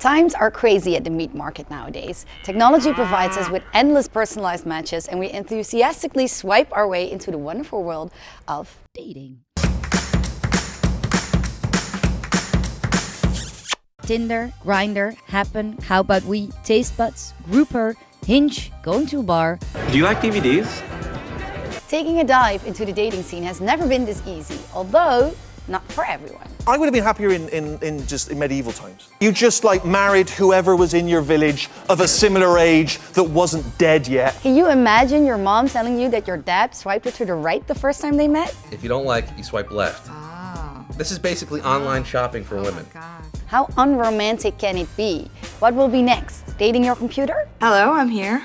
Times are crazy at the meat market nowadays. Technology ah. provides us with endless personalized matches and we enthusiastically swipe our way into the wonderful world of dating. Tinder, Grindr, Happn, How About We, Taste Buds, Grouper, Hinge, Going to a Bar. Do you like DVDs? Taking a dive into the dating scene has never been this easy, although not for everyone. I would have been happier in, in, in just in medieval times. You just like married whoever was in your village of a similar age that wasn't dead yet. Can you imagine your mom telling you that your dad swiped her to the right the first time they met? If you don't like, you swipe left. Oh. This is basically online shopping for oh women. God. How unromantic can it be? What will be next? Dating your computer? Hello, I'm here.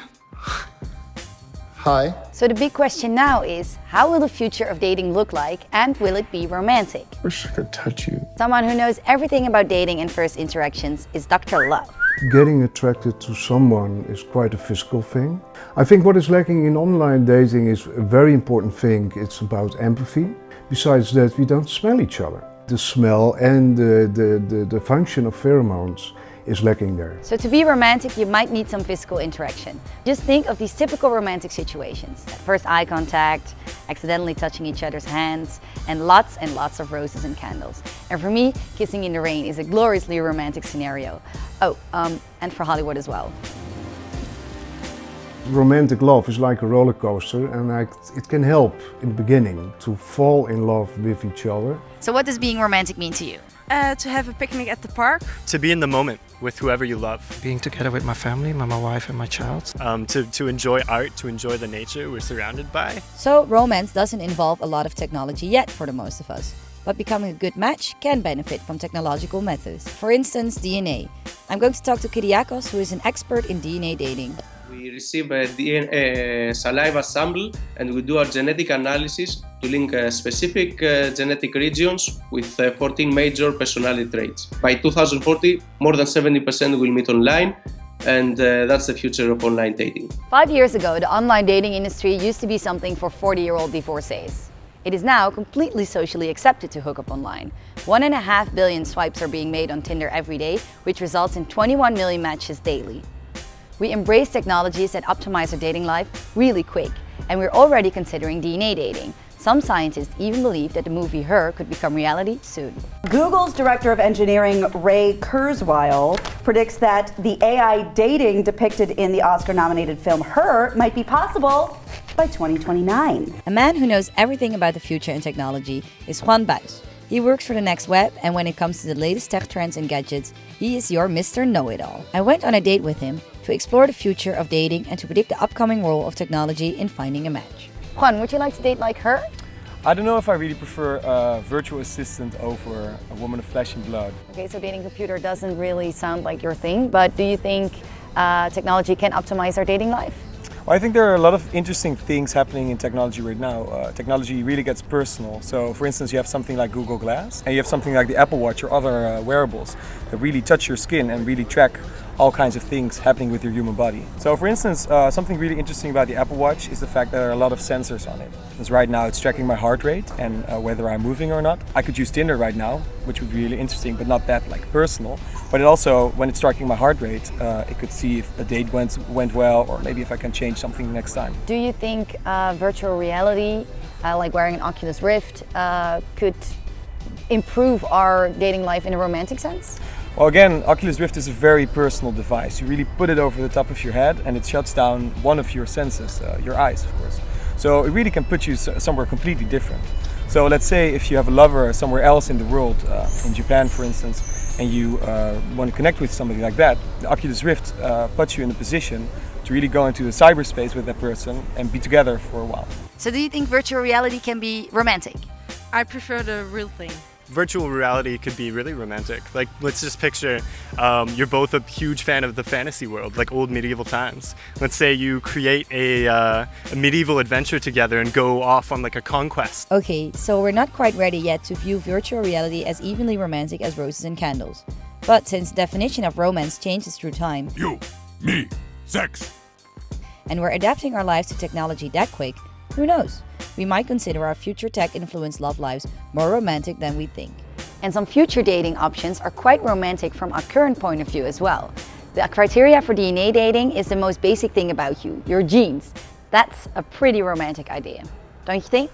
Hi. So the big question now is, how will the future of dating look like and will it be romantic? I Wish I could touch you. Someone who knows everything about dating and first interactions is Dr. Love. Getting attracted to someone is quite a physical thing. I think what is lacking in online dating is a very important thing. It's about empathy. Besides that, we don't smell each other. The smell and the, the, the, the function of pheromones is lacking there. So to be romantic, you might need some physical interaction. Just think of these typical romantic situations. First eye contact, accidentally touching each other's hands, and lots and lots of roses and candles. And for me, kissing in the rain is a gloriously romantic scenario. Oh, um, and for Hollywood as well. Romantic love is like a roller coaster and I, it can help in the beginning to fall in love with each other. So what does being romantic mean to you? Uh, to have a picnic at the park. to be in the moment with whoever you love, being together with my family, my, my wife and my child. um, to, to enjoy art, to enjoy the nature we're surrounded by. So romance doesn't involve a lot of technology yet for the most of us. But becoming a good match can benefit from technological methods. For instance, DNA. I'm going to talk to Kyriakos, who is an expert in DNA dating. We receive a DNA saliva sample and we do our genetic analysis to link uh, specific uh, genetic regions with uh, 14 major personality traits. By 2040, more than 70% will meet online and that's the future of online dating. Five years ago, the online dating industry used to be something for 40-year-old divorcees. It is now completely socially accepted to hook up online. One and a half billion swipes are being made on Tinder every day, which results in 21 million matches daily. We embrace technologies that optimize our dating life really quick, and we're already considering DNA dating. Some scientists even believe that the movie Her could become reality soon. Google's Director of Engineering, Ray Kurzweil, predicts that the AI dating depicted in the Oscar-nominated film Her might be possible by 2029. A man who knows everything about the future and technology is Juan Buis. He works for the Next Web, and when it comes to the latest tech trends and gadgets, he is your Mr. Know-It-All. I went on a date with him to explore the future of dating and to predict the upcoming role of technology in finding a match. Juan, would you like to date like her? I don't know if I really prefer a virtual assistant over a woman of flesh and blood. Okay, so dating computer doesn't really sound like your thing, but do you think uh, technology can optimize our dating life? Well, I think there are a lot of interesting things happening in technology right now. Uh, technology really gets personal. So, for instance, you have something like Google Glass, and you have something like the Apple Watch or other uh, wearables that really touch your skin and really track all kinds of things happening with your human body. So, for instance, uh, something really interesting about the Apple Watch is the fact that there are a lot of sensors on it. Because right now it's tracking my heart rate and uh, whether I'm moving or not. I could use Tinder right now, which would be really interesting, but not that like personal. But it also, when it's tracking my heart rate, uh, it could see if a date went went well, or maybe if I can change something next time. Do you think uh, virtual reality, uh, like wearing an Oculus Rift, uh, could improve our dating life in a romantic sense? Well, again, Oculus Rift is a very personal device. You really put it over the top of your head and it shuts down one of your senses, uh, your eyes, of course. So it really can put you somewhere completely different. So let's say if you have a lover somewhere else in the world, uh, in Japan for instance, and you uh, want to connect with somebody like that, the Oculus Rift uh, puts you in a position to really go into the cyberspace with that person and be together for a while. So do you think virtual reality can be romantic? I prefer the real thing. Virtual reality could be really romantic. Like, let's just picture um, you're both a huge fan of the fantasy world, like old medieval times. Let's say you create a, uh, a medieval adventure together and go off on like a conquest. Okay, so we're not quite ready yet to view virtual reality as evenly romantic as roses and candles. But since the definition of romance changes through time, You, me, sex. and we're adapting our lives to technology that quick, who knows? We might consider our future tech influenced love lives more romantic than we think. And some future dating options are quite romantic from our current point of view as well. The criteria for DNA dating is the most basic thing about you, your genes. That's a pretty romantic idea, don't you think?